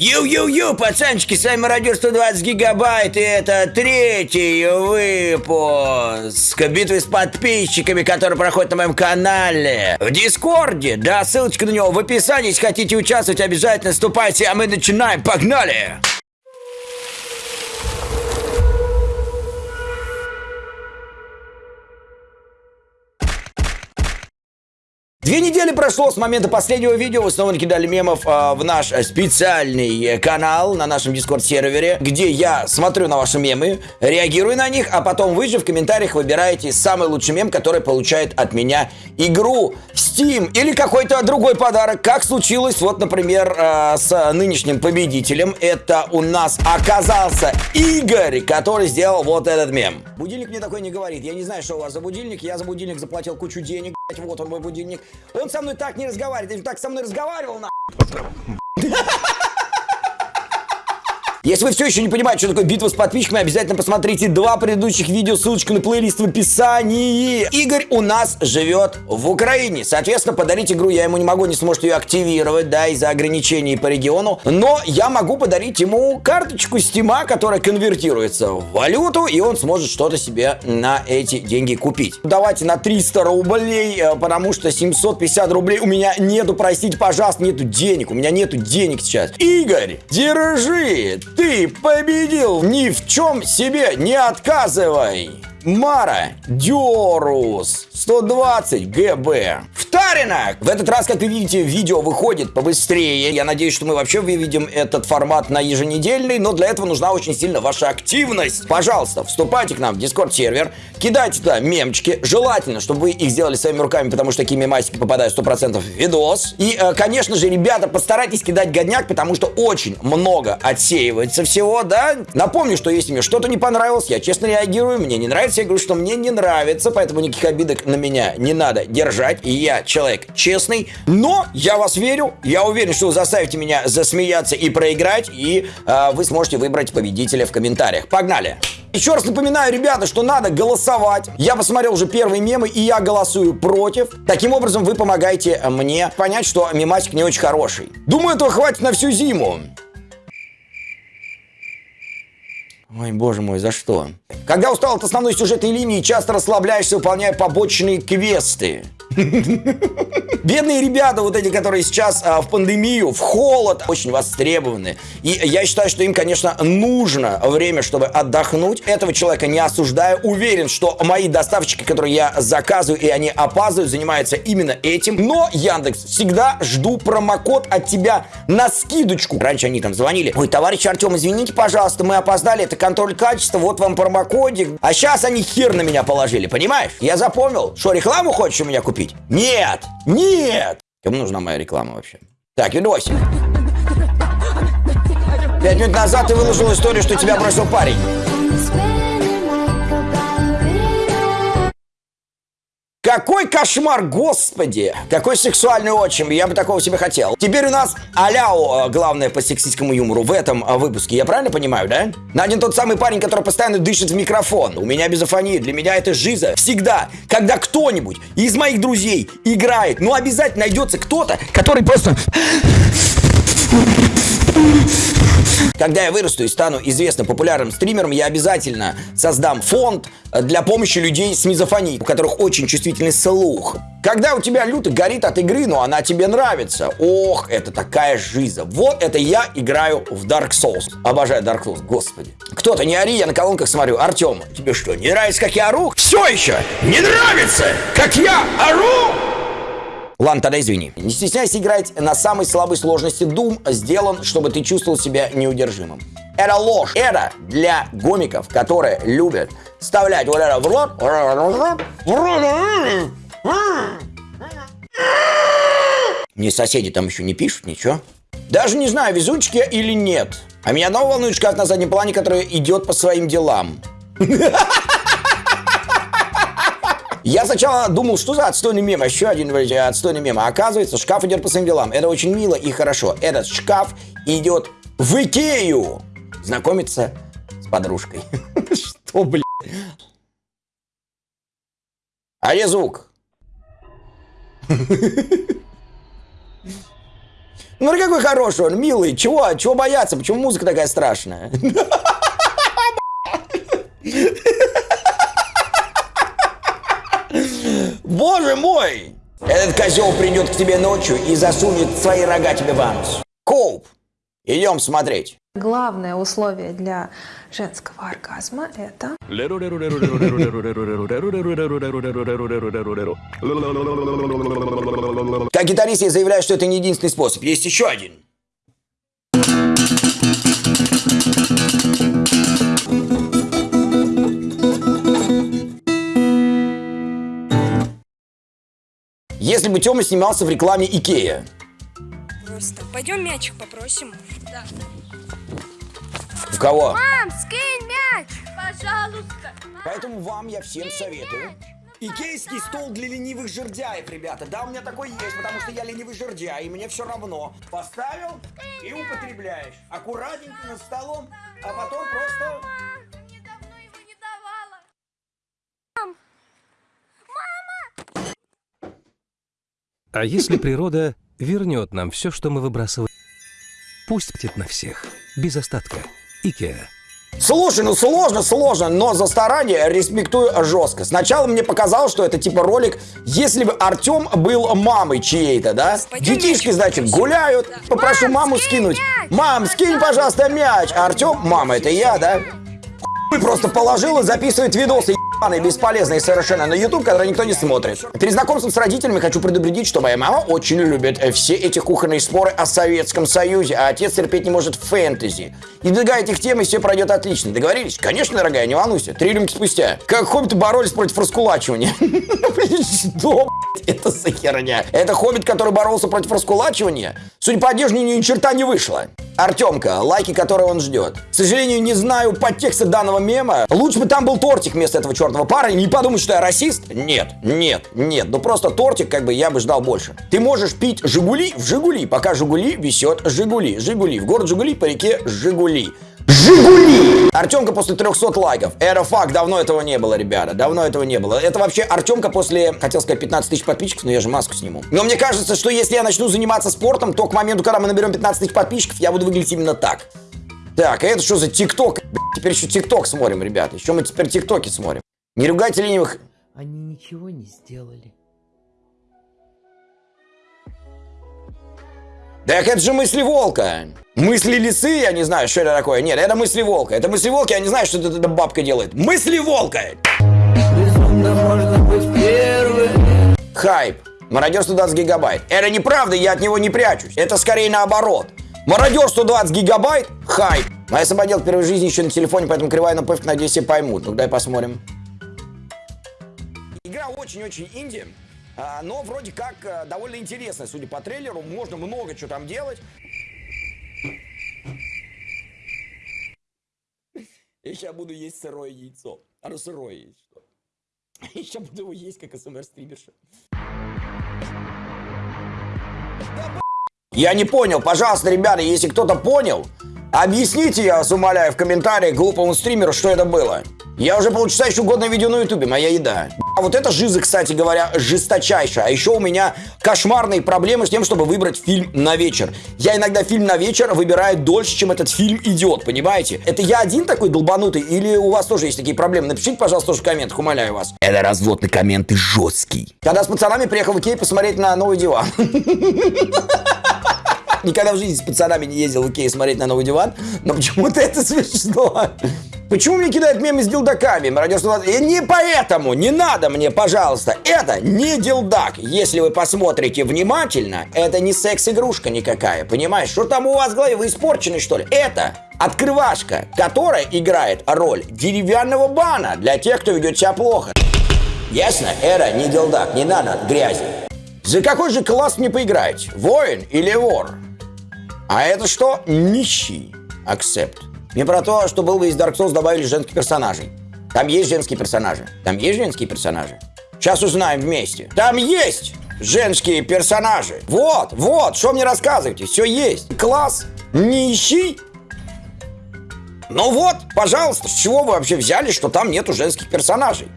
Ю-ю-ю, пацанчики, с вами Радио 120 Гигабайт, и это третий выпуск битвы с подписчиками, который проходит на моем канале в Дискорде. Да, ссылочка на него в описании, если хотите участвовать, обязательно вступайте, а мы начинаем, погнали! Две недели прошло с момента последнего видео, вы снова накидали мемов э, в наш специальный канал на нашем дискорд-сервере, где я смотрю на ваши мемы, реагирую на них, а потом вы же в комментариях выбираете самый лучший мем, который получает от меня игру. Steam или какой-то другой подарок, как случилось, вот, например, э, с нынешним победителем. Это у нас оказался Игорь, который сделал вот этот мем. Будильник мне такой не говорит, я не знаю, что у вас за будильник, я за будильник заплатил кучу денег, вот он мой будильник. Он со мной так не разговаривает. Если так со мной разговаривал, на... Если вы все еще не понимаете, что такое битва с подписчиками, обязательно посмотрите два предыдущих видео, ссылочка на плейлист в описании. Игорь у нас живет в Украине. Соответственно, подарить игру я ему не могу, не сможет ее активировать, да, из-за ограничений по региону. Но я могу подарить ему карточку стима, которая конвертируется в валюту, и он сможет что-то себе на эти деньги купить. Давайте на 300 рублей, э, потому что 750 рублей у меня нету, простите, пожалуйста, нету денег. У меня нету денег сейчас. Игорь, держи! Ты победил! Ни в чем себе не отказывай! Мара Дёрус 120 ГБ. Втарина! В этот раз, как вы видите, видео выходит побыстрее. Я надеюсь, что мы вообще выведем этот формат на еженедельный, но для этого нужна очень сильно ваша активность. Пожалуйста, вступайте к нам в Discord сервер, кидайте туда мемчики. Желательно, чтобы вы их сделали своими руками, потому что такие мемасики попадают 100% в видос. И, э, конечно же, ребята, постарайтесь кидать годняк, потому что очень много отсеивается всего, да? Напомню, что если мне что-то не понравилось, я честно реагирую, мне не нравится, я говорю, что мне не нравится, поэтому никаких обидок на меня не надо держать. Я человек честный, но я вас верю, я уверен, что вы заставите меня засмеяться и проиграть, и э, вы сможете выбрать победителя в комментариях. Погнали! Еще раз напоминаю, ребята, что надо голосовать. Я посмотрел уже первые мемы, и я голосую против. Таким образом, вы помогаете мне понять, что мемасик не очень хороший. Думаю, этого хватит на всю зиму. Ой, боже мой, за что? Когда устал от основной сюжетной линии, часто расслабляешься, выполняя побочные квесты. Бедные ребята, вот эти, которые сейчас а, в пандемию, в холод, очень востребованы. И я считаю, что им, конечно, нужно время, чтобы отдохнуть. Этого человека не осуждаю. Уверен, что мои доставщики, которые я заказываю, и они опаздывают, занимаются именно этим. Но, Яндекс, всегда жду промокод от тебя на скидочку. Раньше они там звонили. Ой, товарищ Артем, извините, пожалуйста, мы опоздали, это контроль качества, вот вам промокодик. А сейчас они хер на меня положили, понимаешь? Я запомнил. Что, рекламу хочешь у меня купить? купить? Нет! Нет! Кому нужна моя реклама вообще? Так, видосик. Пять минут назад ты выложил историю, что тебя бросил парень. Какой кошмар, господи! Какой сексуальный отчим, я бы такого себе хотел. Теперь у нас Аляо, э, главное по сексистскому юмору в этом э, выпуске. Я правильно понимаю, да? На один тот самый парень, который постоянно дышит в микрофон. У меня безофония, для меня это жиза. Всегда, когда кто-нибудь из моих друзей играет, ну обязательно найдется кто-то, который просто... Когда я вырасту и стану известным популярным стримером, я обязательно создам фонд для помощи людей с мизофонией, у которых очень чувствительный слух. Когда у тебя люто горит от игры, но она тебе нравится. Ох, это такая жиза. Вот это я играю в Dark Souls. Обожаю Dark Souls, господи. Кто-то не ори, я на колонках смотрю. Артем, тебе что, не нравится, как я ору? Все еще не нравится, как я ору? Ладно, тогда извини. Не стесняйся играть на самой слабой сложности. Doom сделан, чтобы ты чувствовал себя неудержимым. Это ложь. Это для гомиков, которые любят вставлять вот это в рот. Мне соседи там еще не пишут, ничего. Даже не знаю, везучки или нет. А меня одного волнует шкаф на заднем плане, который идет по своим делам. Я сначала думал, что за отстойный мем, еще один отстойный мем. А оказывается, шкаф идет по своим делам. Это очень мило и хорошо. Этот шкаф идет в Икею знакомиться с подружкой. Что, блин? А где звук? Смотри, какой хороший он, милый. Чего? Чего бояться? Почему музыка такая страшная? Мой! Этот козел придет к тебе ночью и засунет свои рога тебе в анус. Коуп, идем смотреть. Главное условие для женского оргазма – это Как гитарист я заявляю, что это не единственный способ. Есть еще один. Если бы Тёма снимался в рекламе Икея. Просто пойдем мячик попросим. Да. В кого? Мам, скинь мяч! Пожалуйста. Поэтому вам я всем советую. Икейский стол для ленивых жердяев, ребята. Да, у меня такой есть, потому что я ленивый жердяй, и мне все равно. Поставил и употребляешь. Аккуратненько над столом, а потом просто... А если природа вернет нам все, что мы выбрасываем? Пусть птит на всех, без остатка. Икеа. Слушай, ну сложно, сложно, но за старание респектую жестко. Сначала мне показалось, что это типа ролик, если бы Артем был мамой чьей-то, да? Детишки, значит, гуляют, попрошу Мам, маму скинуть. Мам, скинь, пожалуйста, мяч. А Артем, мама, это я, да? Хуй просто положил и записывает видосы ебаные, бесполезные совершенно на YouTube, которые никто не смотрит. Перед знакомством с родителями хочу предупредить, что моя мама очень любит э, все эти кухонные споры о Советском Союзе, а отец терпеть не может фэнтези. Избегая этих тем, и все пройдет отлично. Договорились? Конечно, дорогая, не волнуйся. Три рюмки спустя. Как хоббиты боролись против раскулачивания. Что, это за херня? Это хоббит, который боролся против раскулачивания? Судя по одежде, ни черта не вышло. Артемка, лайки, которые он ждет. К сожалению, не знаю подтекста данного мема. Лучше бы там был тортик вместо этого чертова парня. Не подумай, что я расист. Нет, нет, нет. Ну просто тортик, как бы я бы ждал больше. Ты можешь пить Жигули в Жигули, пока Жигули висет Жигули. Жигули. В город Жигули по реке Жигули. Жигули! Артемка после 300 лайков. Это факт, давно этого не было, ребята. Давно этого не было. Это вообще Артемка после, хотел сказать, 15 тысяч подписчиков, но я же маску сниму. Но мне кажется, что если я начну заниматься спортом, то к моменту, когда мы наберем 15 тысяч подписчиков, я буду выглядеть именно так. Так, а это что за ТикТок? Теперь еще ТикТок смотрим, ребята. Еще мы теперь ТикТоки смотрим. Не ругайте ленивых. Они ничего не сделали. Так это же мысли волка. Мысли лисы, я не знаю, что это такое. Нет, это мысли волка. Это мысли волка, я не знаю, что эта бабка делает. Мысли волка! Хайп. Мародер 120 гигабайт. Это неправда, я от него не прячусь. Это скорее наоборот. Мародер 120 гигабайт. Хайп. А я самодел первой жизни еще на телефоне, поэтому кривая напывка, надеюсь, все поймут. Ну, дай посмотрим. Игра очень-очень инди, но вроде как а, довольно интересная, судя по трейлеру. Можно много чего там делать. Я сейчас буду есть сырое яйцо. Оно сырое есть. что. Я сейчас буду его есть, как СМР-стримерша. Я не понял. Пожалуйста, ребята, если кто-то понял, объясните, я вас умоляю, в комментариях глупому стримеру, что это было. Я уже полчаса ищу годное видео на ютубе, моя еда. А вот это жиза, кстати говоря, жесточайшая. А еще у меня кошмарные проблемы с тем, чтобы выбрать фильм на вечер. Я иногда фильм на вечер выбираю дольше, чем этот фильм идет, понимаете? Это я один такой долбанутый или у вас тоже есть такие проблемы? Напишите, пожалуйста, тоже в комментах, умоляю вас. Это развод на комменты жесткий. Когда с пацанами приехал в Икею посмотреть на новый диван. Никогда в жизни с пацанами не ездил в Икею смотреть на новый диван, но почему-то это смешно. Почему мне кидают мемы с дилдаками? Мародер 120? И не поэтому, не надо мне, пожалуйста. Это не дилдак. Если вы посмотрите внимательно, это не секс-игрушка никакая, понимаешь? Что там у вас в голове? Вы испорчены, что ли? Это открывашка, которая играет роль деревянного бана для тех, кто ведет себя плохо. Ясно? Это не дилдак, не надо грязи. За какой же класс мне поиграть? Воин или вор? А это что? Нищий. Акцепт. Не про то, что был бы из Dark Souls добавили женских персонажей. Там есть женские персонажи. Там есть женские персонажи. Сейчас узнаем вместе. Там есть женские персонажи. Вот, вот, что мне рассказываете? Все есть. Класс. Нищий. Ну вот, пожалуйста, с чего вы вообще взяли, что там нету женских персонажей?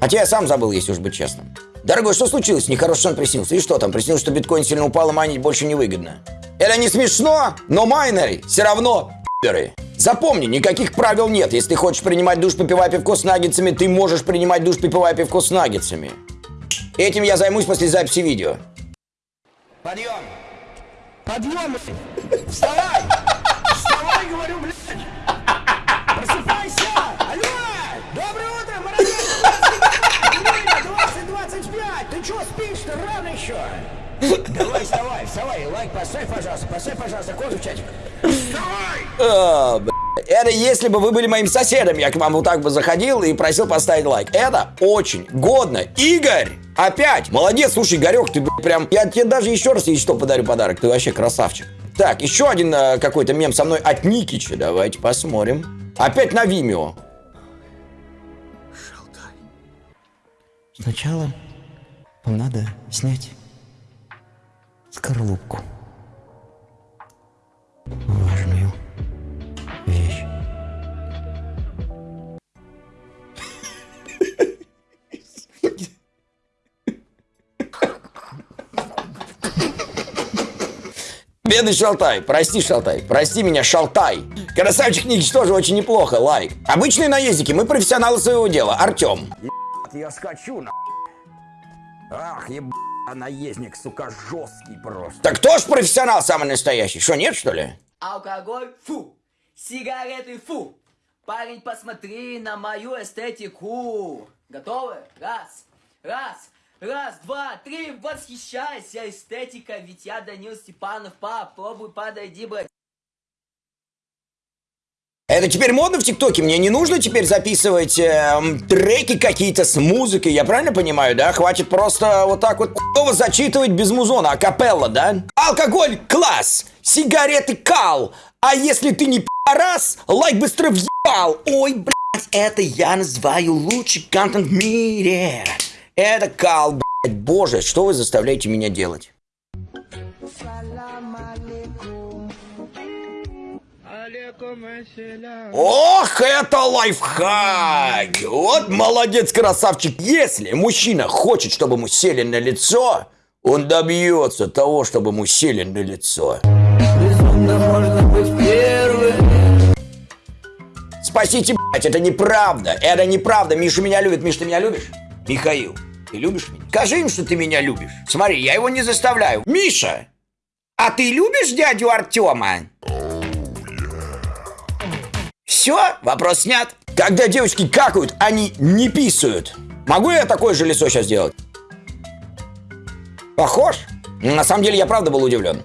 Хотя я сам забыл, если уж быть честным. Дорогой, что случилось? Нехороший сон приснился. И что там? Приснилось, что биткоин сильно упал, и майнить больше невыгодно. Это не смешно, но майнеры все равно пидоры. Запомни, никаких правил нет. Если ты хочешь принимать душ, попивая пивко с наггетсами, ты можешь принимать душ, попивая пивко с наггетсами. Этим я займусь после записи видео. Подъем! Подъем! Вставай! Вставай, говорю, блядь! Просыпайся! Алло! Доброе утро, молодец! 20-25! Ты чё спишь-то? Рано еще! Давай, вставай, вставай, лайк поставь, пожалуйста, поставь, пожалуйста, коду в чатик. Вставай! Это если бы вы были моим соседом, я к вам вот так бы заходил и просил поставить лайк. Это очень годно. Игорь! Опять! Молодец, слушай, Игорек, ты прям... Я тебе даже еще раз, если что, подарю подарок. Ты вообще красавчик. Так, еще один э, какой-то мем со мной от Никича. Давайте посмотрим. Опять на Вимео. Сначала вам надо снять скорлупку. Важную вещь. Бедный Шалтай, прости, Шалтай, прости меня, Шалтай. Красавчик Никич тоже очень неплохо, лайк. Обычные наездники, мы профессионалы своего дела. Артем. Я скачу, на. Ах, еб... наездник, сука, жесткий просто. Так кто ж профессионал самый настоящий? Что, нет, что ли? Алкоголь – фу. Сигареты – фу. Парень, посмотри на мою эстетику. Готовы? Раз, раз, раз, два, три. Восхищайся эстетика, ведь я Данил Степанов. Попробуй, подойди, брат. Это теперь модно в ТикТоке? Мне не нужно теперь записывать эм, треки какие-то с музыкой, я правильно понимаю, да? Хватит просто вот так вот зачитывать без музона, а капелла, да? Алкоголь – класс, сигареты – кал, а если ты не пи***раз, лайк быстро въебал. Ой, блядь, это я называю лучший контент в мире. Это кал, блядь, боже, что вы заставляете меня делать? Ох, это лайфхак! Вот молодец, красавчик. Если мужчина хочет, чтобы ему сели на лицо, он добьется того, чтобы ему сели на лицо. Спасите, блядь, это неправда. Это неправда. Миша меня любит. Миш, ты меня любишь? Михаил, ты любишь меня? Скажи им, что ты меня любишь. Смотри, я его не заставляю. Миша, а ты любишь дядю Артема? Все, вопрос снят. Когда девочки какают, они не писают. Могу я такое же лицо сейчас сделать? Похож? На самом деле, я правда был удивлен.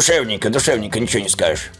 Душевненько, душевненько, ничего не скажешь.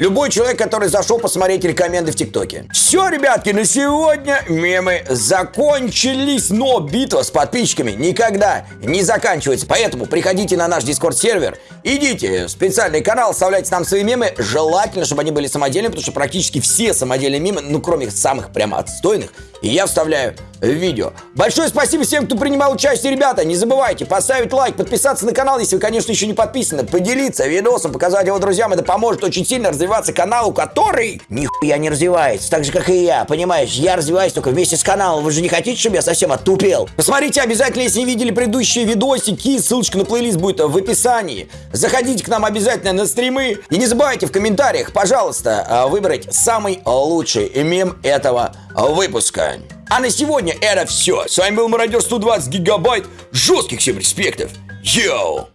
Любой человек, который зашел посмотреть рекоменды в ТикТоке. Все, ребятки, на сегодня мемы закончились, но битва с подписчиками никогда не заканчивается. Поэтому приходите на наш Дискорд-сервер, идите в специальный канал, оставляйте там свои мемы. Желательно, чтобы они были самодельными, потому что практически все самодельные мемы, ну кроме самых прямо отстойных, я вставляю в видео. Большое спасибо всем, кто принимал участие, ребята. Не забывайте поставить лайк, подписаться на канал, если вы, конечно, еще не подписаны, поделиться видосом, показать его друзьям. Это поможет очень сильно развиваться каналу, который нихуя не развивается. Так же, как и я, понимаешь? Я развиваюсь только вместе с каналом. Вы же не хотите, чтобы я совсем оттупел? Посмотрите обязательно, если не видели предыдущие видосики. Ссылочка на плейлист будет в описании. Заходите к нам обязательно на стримы. И не забывайте в комментариях, пожалуйста, а, выбрать самый лучший мем этого выпуска. А на сегодня это все. С вами был Мародер 120 гигабайт. Жестких всем респектов. Йоу!